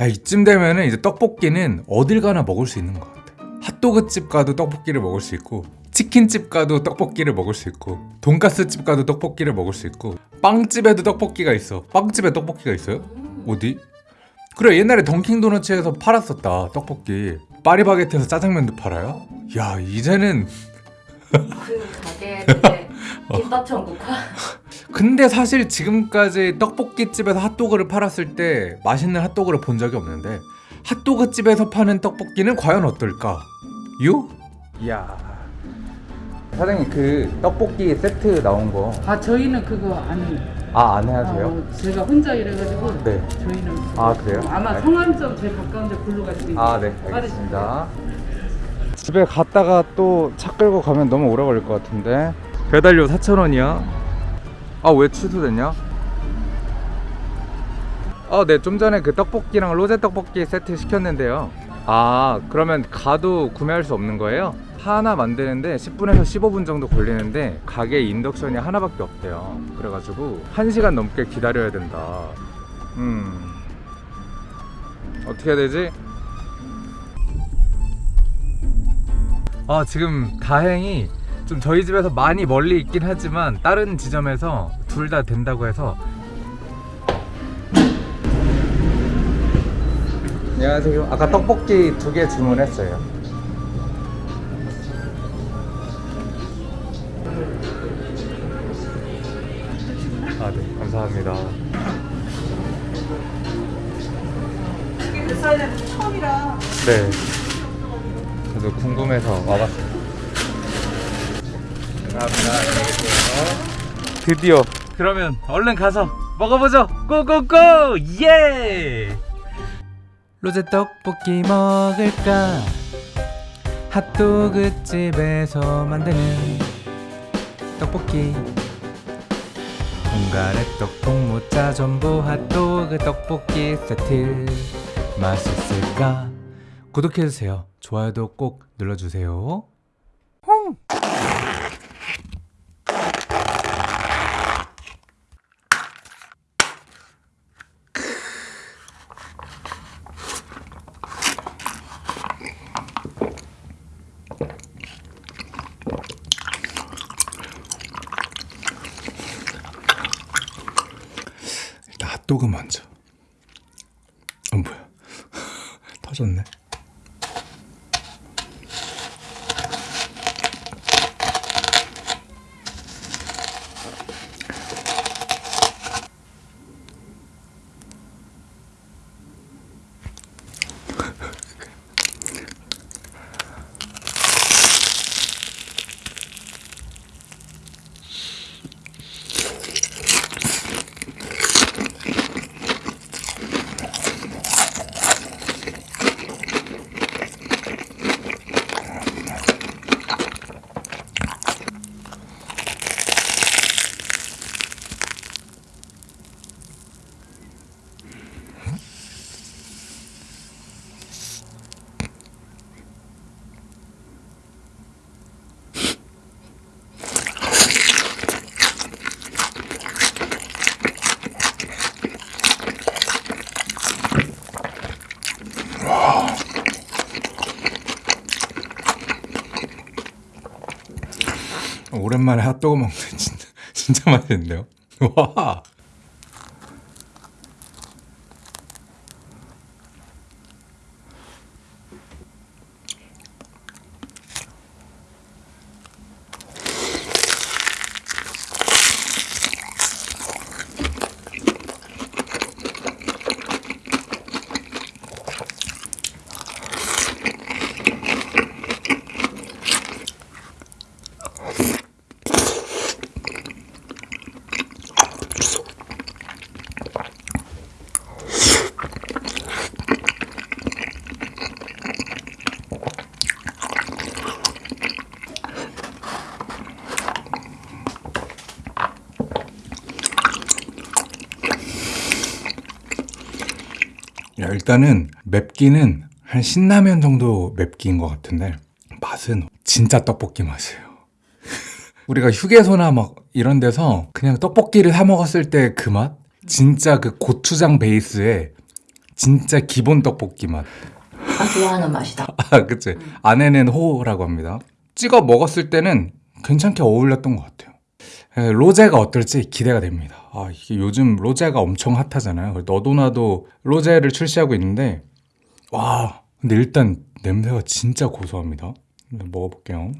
야 이쯤 되면은 이제 떡볶이는 어딜 가나 먹을 수 있는 것 같아 핫도그집 가도 떡볶이를 먹을 수 있고 치킨집 가도 떡볶이를 먹을 수 있고 돈가스집 가도 떡볶이를 먹을 수 있고 빵집에도 떡볶이가 있어 빵집에 떡볶이가 있어요? 어디? 그래 옛날에 던킹도너츠에서 팔았었다 떡볶이 파리바게트에서 짜장면도 팔아요? 야 이제는 그 가게 그때 김밥 천국화? 근데 사실 지금까지 떡볶이집에서 핫도그를 팔았을 때 맛있는 핫도그를 본 적이 없는데 핫도그집에서 파는 떡볶이는 과연 어떨까? 유? 이야. 사장님 그 떡볶이 세트 나온 아 저희는 그거 안 거아 안 어, 제가 혼자 일해가지고 네. 저희는 아, 그래요? 아마 알- 성안점 제일 가까운데 글로 가시면 아 네. 알겠습니다. 집에 갔다가 또 차 끌고 가면 너무 오래 걸릴 것 같은데 배달료 4,000원이야 아 왜 취소됐냐? 아네 좀 전에 그 떡볶이랑 로제 떡볶이 세트 시켰는데요 아 그러면 가도 구매할 수 없는 거예요? 하나 만드는데 10분에서 15분 정도 걸리는데 가게 인덕션이 하나밖에 없대요 그래가지고 1시간 넘게 기다려야 된다 음 어떻게 해야 되지? 아 지금 다행히 좀 저희 집에서 많이 멀리 있긴 하지만 다른 지점에서 둘 다 된다고 해서. 안녕하세요. 아까 떡볶이 두 개 주문했어요. 아 네. 감사합니다. 이게 몇 살이냐면 처음이라. 네. 저도 궁금해서 와봤어요 감사합니다. 드디어. 그러면 얼른 가서 먹어보죠. 고고고! 예! 로제 떡볶이 먹을까? 핫도그 집에서 만드는 떡볶이. 공가래떡 통모짜 전부 핫도그 떡볶이 세트. 맛있을까? 구독해주세요. 좋아요도 꼭 눌러주세요 일단 핫도그 먼저 어 뭐야? 터졌네 오랜만에 핫도그 먹는 진짜 진짜 맛있는데요? 와 야, 일단은 맵기는 한 신라면 정도 맵기인 것 같은데 맛은 진짜 떡볶이 맛이에요. 우리가 휴게소나 막 이런 데서 그냥 떡볶이를 사 먹었을 때 그 맛? 진짜 그 고추장 베이스에 진짜 기본 떡볶이 맛. 아 좋아하는 맛이다. 아, 그치. 안에는 호라고 합니다. 찍어 먹었을 때는 괜찮게 어울렸던 것 같아요. 에, 로제가 어떨지 기대가 됩니다. 아, 이게 요즘 로제가 엄청 핫하잖아요. 그래서 너도 나도 로제를 출시하고 있는데, 와, 근데 일단 냄새가 진짜 고소합니다. 먹어볼게요.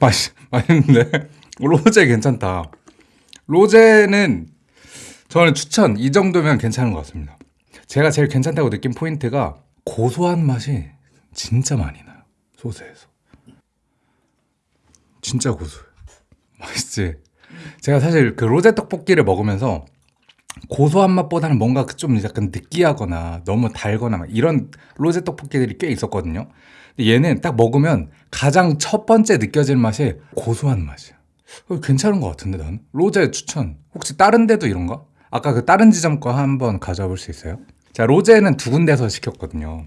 맛 맛있는데 로제 괜찮다. 로제는 저는 추천 이 정도면 괜찮은 것 같습니다. 제가 제일 괜찮다고 느낀 포인트가 고소한 맛이 진짜 많이 나요 소스에서. 진짜 고소해. 맛있지. 제가 사실 그 로제 떡볶이를 먹으면서 고소한 맛보다는 뭔가 그좀 약간 느끼하거나 너무 달거나 막 이런 로제 떡볶이들이 꽤 있었거든요. 얘는 딱 먹으면 가장 첫 번째 느껴지는 맛이 고소한 맛이야. 어, 괜찮은 것 같은데 난 로제 추천. 혹시 다른 데도 이런가? 아까 그 다른 지점 거 한번 가져와 볼수 있어요? 자 로제는 두 군데서 시켰거든요.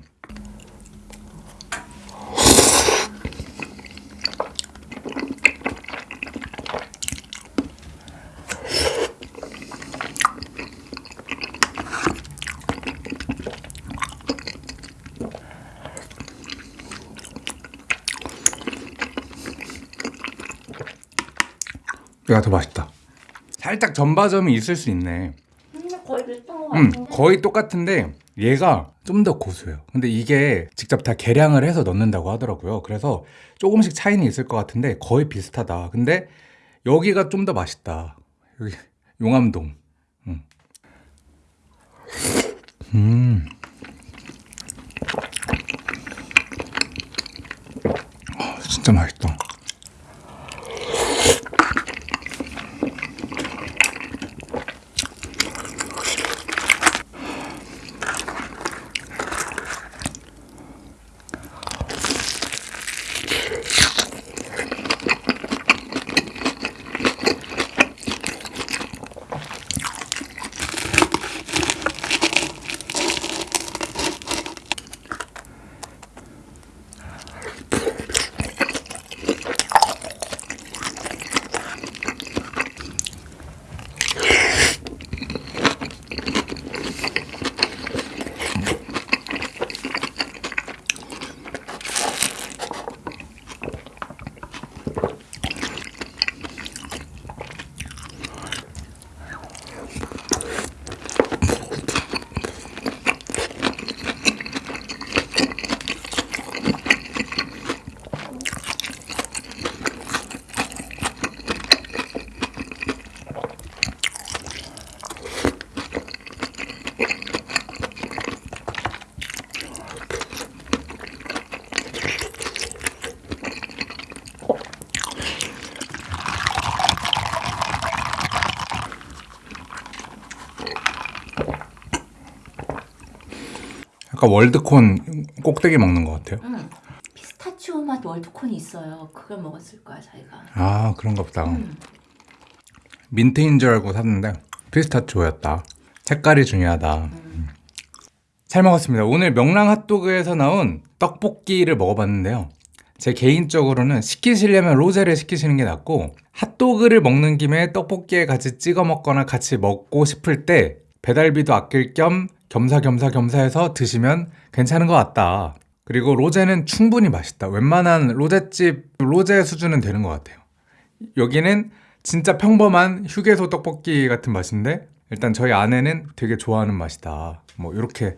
얘가 더 맛있다. 살짝 전바점이 있을 수 있네. 근데 거의 비슷한 것 음, 같은데. 거의 똑같은데 얘가 좀 더 고소해요. 근데 이게 직접 다 계량을 해서 넣는다고 하더라고요. 그래서 조금씩 차이는 있을 것 같은데 거의 비슷하다. 근데 여기가 좀 더 맛있다. 여기 용암동. 음. 음. 아, 진짜 맛있다. 약간 월드콘 꼭대기 먹는 것 같아요. 음. 피스타치오 맛 월드콘이 있어요. 그걸 먹었을 거야 자기가. 아 그런가 보다. 음. 민트인 줄 알고 샀는데 피스타치오였다. 색깔이 중요하다. 음. 잘 먹었습니다. 오늘 명랑 핫도그에서 나온 떡볶이를 먹어봤는데요. 제 개인적으로는 시키시려면 로제를 시키시는 게 낫고 핫도그를 먹는 김에 떡볶이에 같이 찍어 먹거나 같이 먹고 싶을 때 배달비도 아낄 겸 겸사겸사 겸사해서 드시면 괜찮은 것 같다. 그리고 로제는 충분히 맛있다. 웬만한 로제집 로제 수준은 되는 것 같아요. 여기는 진짜 평범한 휴게소 떡볶이 같은 맛인데 일단 저희 아내는 되게 좋아하는 맛이다. 뭐 이렇게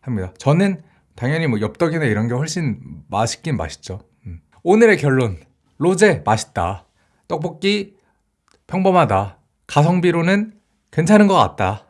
합니다. 저는 당연히 뭐 엽떡이나 이런 게 훨씬 맛있긴 맛있죠. 음. 오늘의 결론 로제 맛있다. 떡볶이 평범하다. 가성비로는 괜찮은 것 같다.